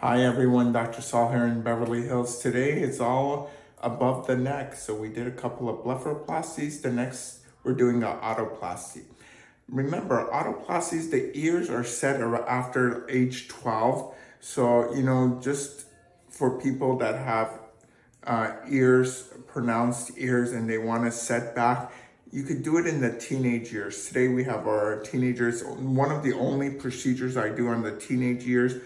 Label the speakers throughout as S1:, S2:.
S1: Hi everyone, Dr. Saul here in Beverly Hills. Today it's all above the neck. So we did a couple of blepharoplasties. The next we're doing an otoplasty. Remember, otoplasties, the ears are set after age 12. So, you know, just for people that have uh, ears, pronounced ears, and they want to set back, you could do it in the teenage years. Today we have our teenagers. One of the only procedures I do on the teenage years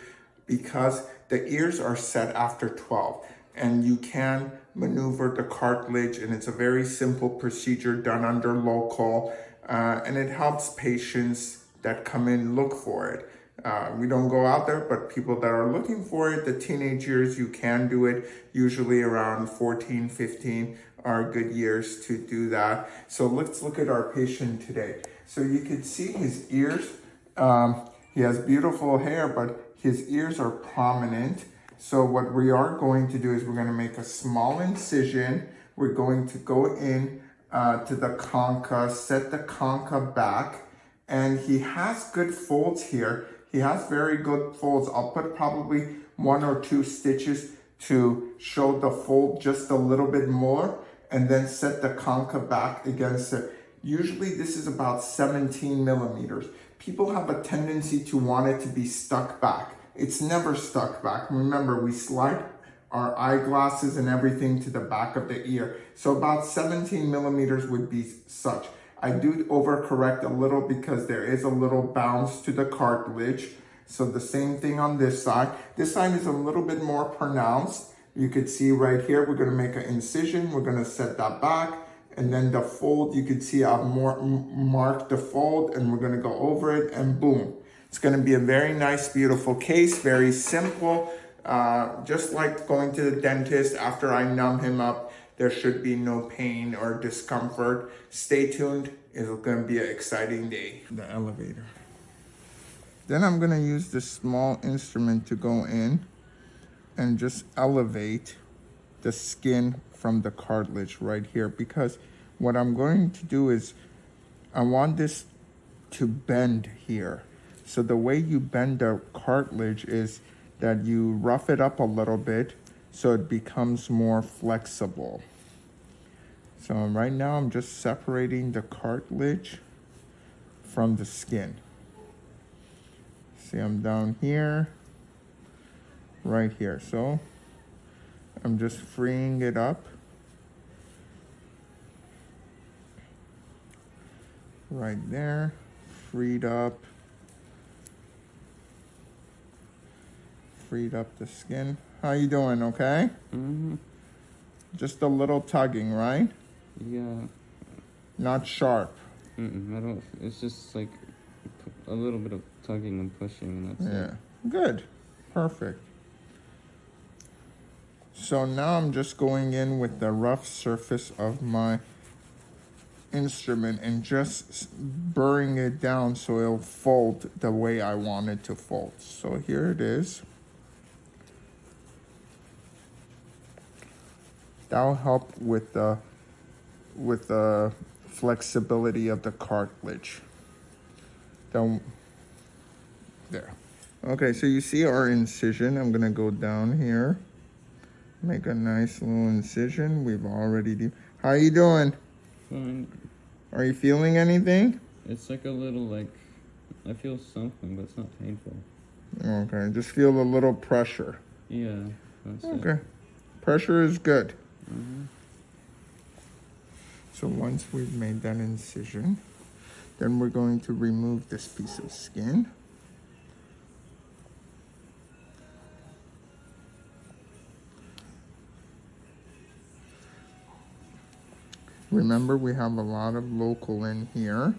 S1: because the ears are set after 12 and you can maneuver the cartilage and it's a very simple procedure done under local uh, and it helps patients that come in look for it. Uh, we don't go out there, but people that are looking for it, the teenage years, you can do it. Usually around 14, 15 are good years to do that. So let's look at our patient today. So you can see his ears. Um, he has beautiful hair, but his ears are prominent. So what we are going to do is we're going to make a small incision. We're going to go in uh, to the concha, set the concha back, and he has good folds here. He has very good folds. I'll put probably one or two stitches to show the fold just a little bit more and then set the concha back against it. Usually this is about 17 millimeters people have a tendency to want it to be stuck back. It's never stuck back. Remember, we slide our eyeglasses and everything to the back of the ear. So about 17 millimeters would be such. I do overcorrect a little because there is a little bounce to the cartilage. So the same thing on this side. This side is a little bit more pronounced. You could see right here, we're gonna make an incision. We're gonna set that back and then the fold, you can see I've more, marked the fold and we're gonna go over it and boom. It's gonna be a very nice, beautiful case, very simple. Uh, just like going to the dentist after I numb him up, there should be no pain or discomfort. Stay tuned, it's gonna be an exciting day. The elevator. Then I'm gonna use this small instrument to go in and just elevate the skin from the cartilage right here because what I'm going to do is I want this to bend here. So the way you bend the cartilage is that you rough it up a little bit so it becomes more flexible. So right now I'm just separating the cartilage from the skin. See, I'm down here, right here. So I'm just freeing it up. Right there, freed up. Freed up the skin. How you doing, okay?
S2: Mm-hmm.
S1: Just a little tugging, right?
S2: Yeah.
S1: Not sharp.
S2: Mm-mm, I don't, it's just like a little bit of tugging and pushing and that's
S1: yeah. It. Good. Perfect. So now I'm just going in with the rough surface of my instrument and just burring it down so it'll fold the way I want it to fold. So here it is. That'll help with the with the flexibility of the cartilage. Don't there. Okay, so you see our incision. I'm gonna go down here. Make a nice little incision. We've already. How you doing?
S2: Fine.
S1: Are you feeling anything?
S2: It's like a little like, I feel something, but it's not painful.
S1: Okay, just feel a little pressure.
S2: Yeah.
S1: okay. It. Pressure is good.
S2: Mm -hmm.
S1: So once we've made that incision, then we're going to remove this piece of skin. Remember, we have a lot of local in here.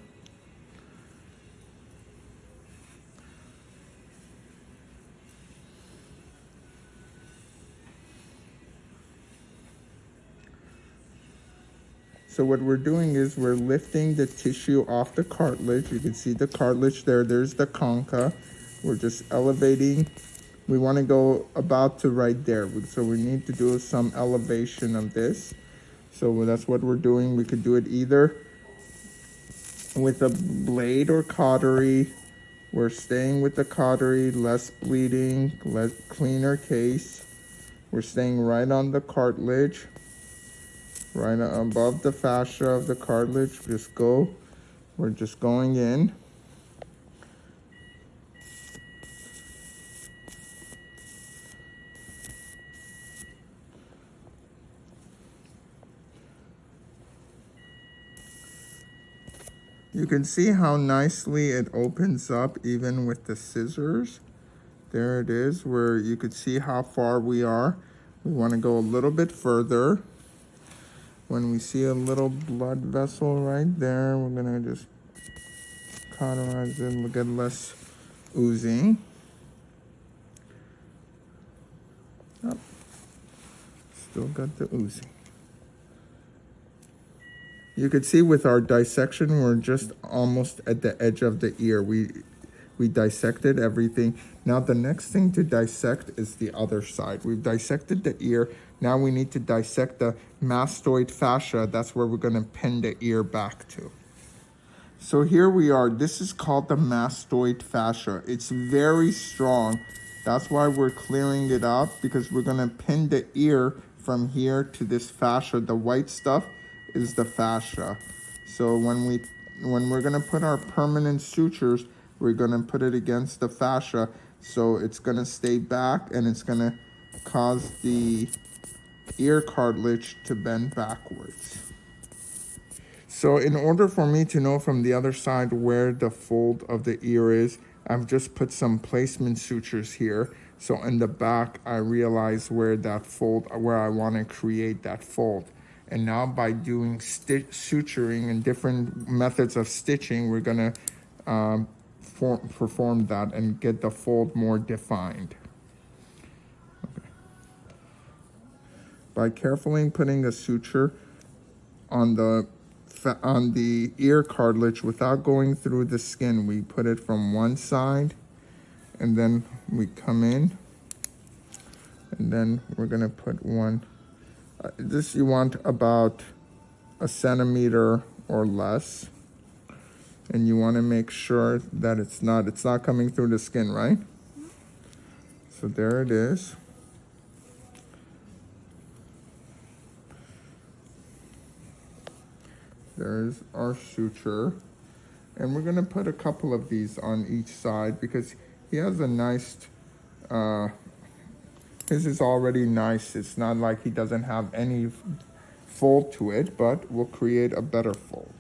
S1: So what we're doing is we're lifting the tissue off the cartilage. You can see the cartilage there. There's the concha. We're just elevating. We want to go about to right there. So we need to do some elevation of this. So that's what we're doing. We could do it either with a blade or cautery We're staying with the cautery, less bleeding, less cleaner case. We're staying right on the cartilage, right above the fascia of the cartilage. Just go. We're just going in. You can see how nicely it opens up even with the scissors. There it is where you could see how far we are. We want to go a little bit further. When we see a little blood vessel right there, we're going to just cauterize it and get less oozing. Oh, still got the oozing. You can see with our dissection, we're just almost at the edge of the ear. We we dissected everything. Now the next thing to dissect is the other side. We've dissected the ear. Now we need to dissect the mastoid fascia. That's where we're gonna pin the ear back to. So here we are. This is called the mastoid fascia. It's very strong. That's why we're clearing it out because we're gonna pin the ear from here to this fascia. The white stuff is the fascia. So when we when we're gonna put our permanent sutures, we're gonna put it against the fascia so it's gonna stay back and it's gonna cause the ear cartilage to bend backwards. So in order for me to know from the other side where the fold of the ear is, I've just put some placement sutures here. So in the back, I realize where that fold, where I wanna create that fold. And now by doing suturing and different methods of stitching, we're gonna um, form, perform that and get the fold more defined. Okay. By carefully putting a suture on the on the ear cartilage without going through the skin, we put it from one side and then we come in and then we're gonna put one uh, this you want about a centimeter or less. And you want to make sure that it's not, it's not coming through the skin, right? So there it is. There's our suture. And we're gonna put a couple of these on each side because he has a nice uh, his is already nice. It's not like he doesn't have any fold to it, but we'll create a better fold.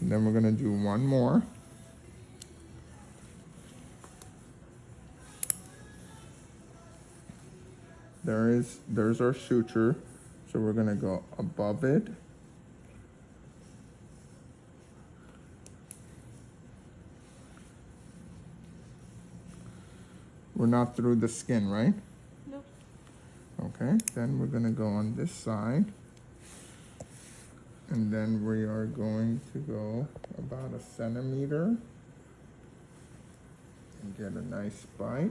S1: And then we're gonna do one more. There is, there's our suture. So we're gonna go above it. We're not through the skin, right? Okay, then we're gonna go on this side. And then we are going to go about a centimeter and get a nice bite.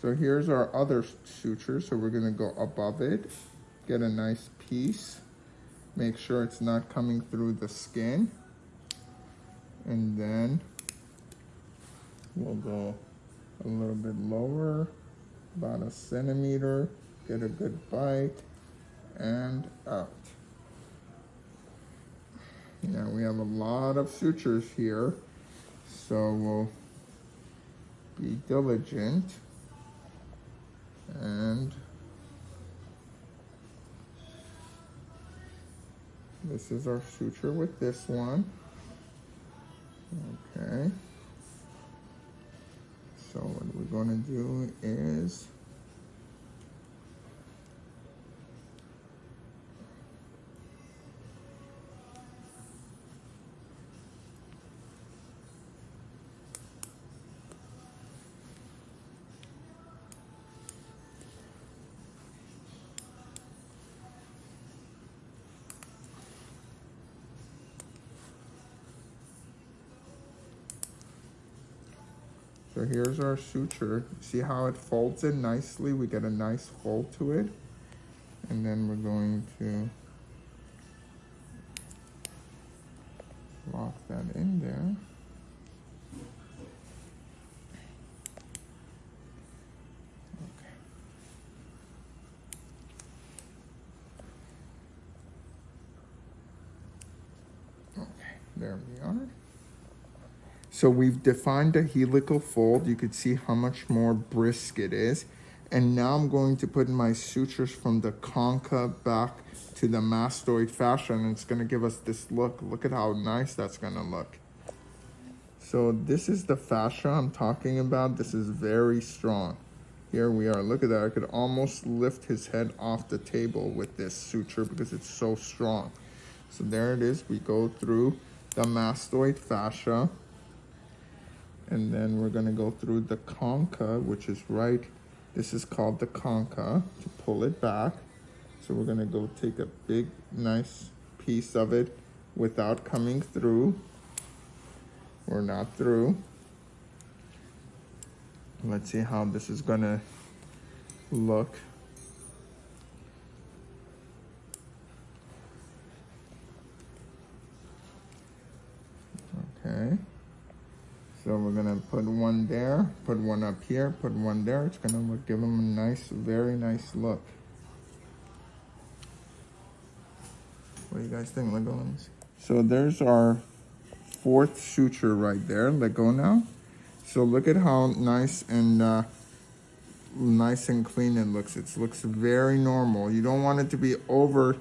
S1: So here's our other suture. So we're gonna go above it, get a nice piece. Make sure it's not coming through the skin. And then We'll go a little bit lower, about a centimeter, get a good bite, and out. Yeah, we have a lot of sutures here, so we'll be diligent and this is our suture with this one. Okay. So what we're to do is So here's our suture. See how it folds in nicely? We get a nice fold to it. And then we're going to lock that in there. Okay. Okay, there we are. So we've defined a helical fold. You could see how much more brisk it is. And now I'm going to put my sutures from the concha back to the mastoid fascia and it's gonna give us this look. Look at how nice that's gonna look. So this is the fascia I'm talking about. This is very strong. Here we are, look at that. I could almost lift his head off the table with this suture because it's so strong. So there it is, we go through the mastoid fascia and then we're gonna go through the concha, which is right, this is called the concha, to pull it back. So we're gonna go take a big, nice piece of it without coming through. We're not through. Let's see how this is gonna look. Okay. So we're gonna put one there, put one up here, put one there. It's gonna give them a nice, very nice look. What do you guys think? See. So there's our fourth suture right there. Let go now. So look at how nice and uh, nice and clean it looks. It looks very normal. You don't want it to be over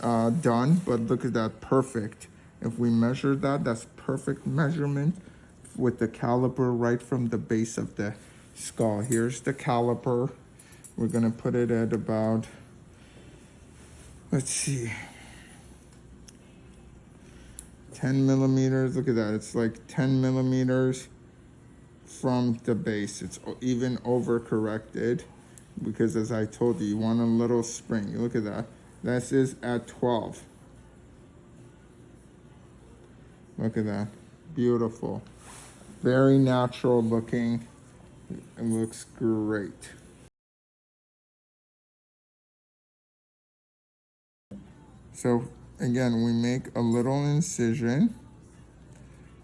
S1: uh, done, but look at that, perfect. If we measure that, that's perfect measurement with the caliper right from the base of the skull. Here's the caliper. We're gonna put it at about, let's see, 10 millimeters. Look at that. It's like 10 millimeters from the base. It's even over corrected because as I told you, you want a little spring. Look at that. This is at 12. Look at that. Beautiful. Very natural looking. It looks great. So again, we make a little incision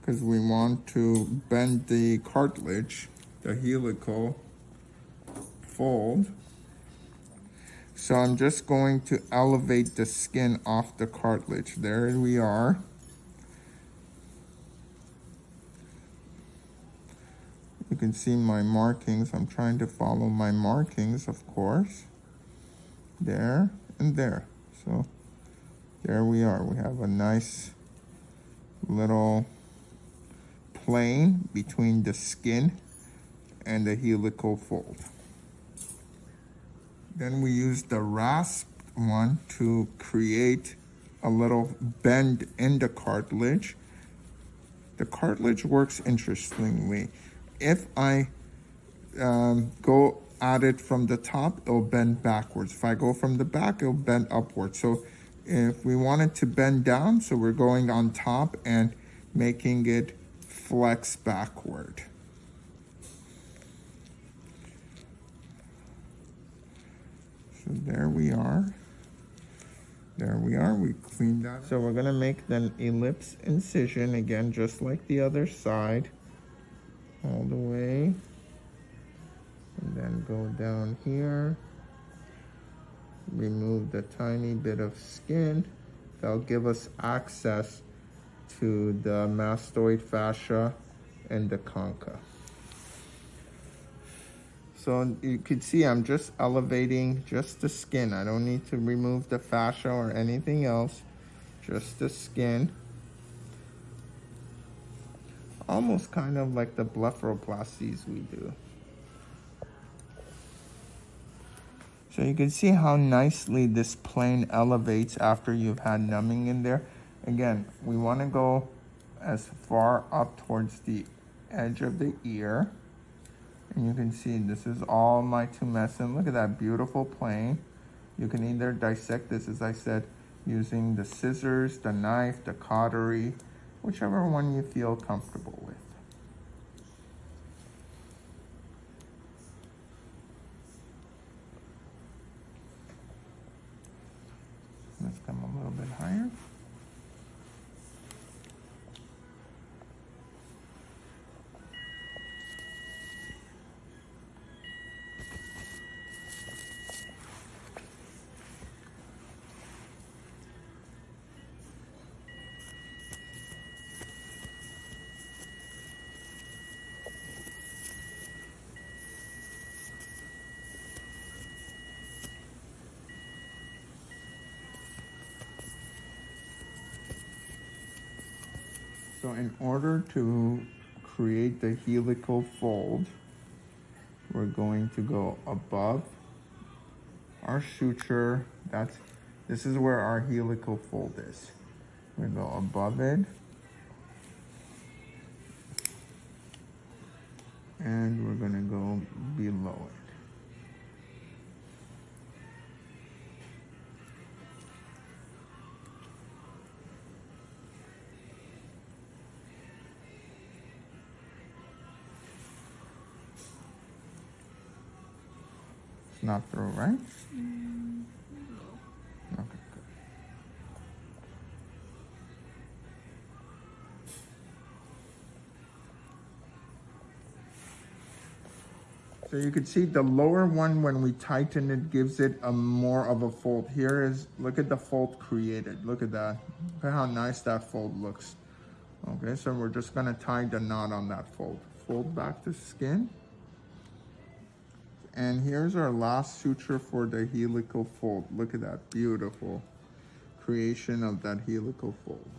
S1: because we want to bend the cartilage, the helical fold. So I'm just going to elevate the skin off the cartilage. There we are. You can see my markings. I'm trying to follow my markings, of course. There and there. So there we are. We have a nice little plane between the skin and the helical fold. Then we use the rasp one to create a little bend in the cartilage. The cartilage works interestingly. If I um, go at it from the top, it'll bend backwards. If I go from the back, it'll bend upwards. So if we want it to bend down, so we're going on top and making it flex backward. So there we are. There we are, we cleaned that. So we're gonna make an ellipse incision again, just like the other side. All the way. And then go down here. Remove the tiny bit of skin. That'll give us access to the mastoid fascia and the concha. So you could see I'm just elevating just the skin. I don't need to remove the fascia or anything else, just the skin. Almost kind of like the blepharoplasties we do. So you can see how nicely this plane elevates after you've had numbing in there. Again, we want to go as far up towards the edge of the ear. And you can see this is all my tumescent. Look at that beautiful plane. You can either dissect this, as I said, using the scissors, the knife, the cautery, whichever one you feel comfortable with. So in order to create the helical fold, we're going to go above our suture. That's this is where our helical fold is. we're go above it. And we're gonna go below it. Not through, right? Okay, good. So you can see the lower one, when we tighten it, gives it a more of a fold. Here is, look at the fold created. Look at that. Look at how nice that fold looks. Okay, so we're just gonna tie the knot on that fold. Fold back the skin. And here's our last suture for the helical fold. Look at that beautiful creation of that helical fold.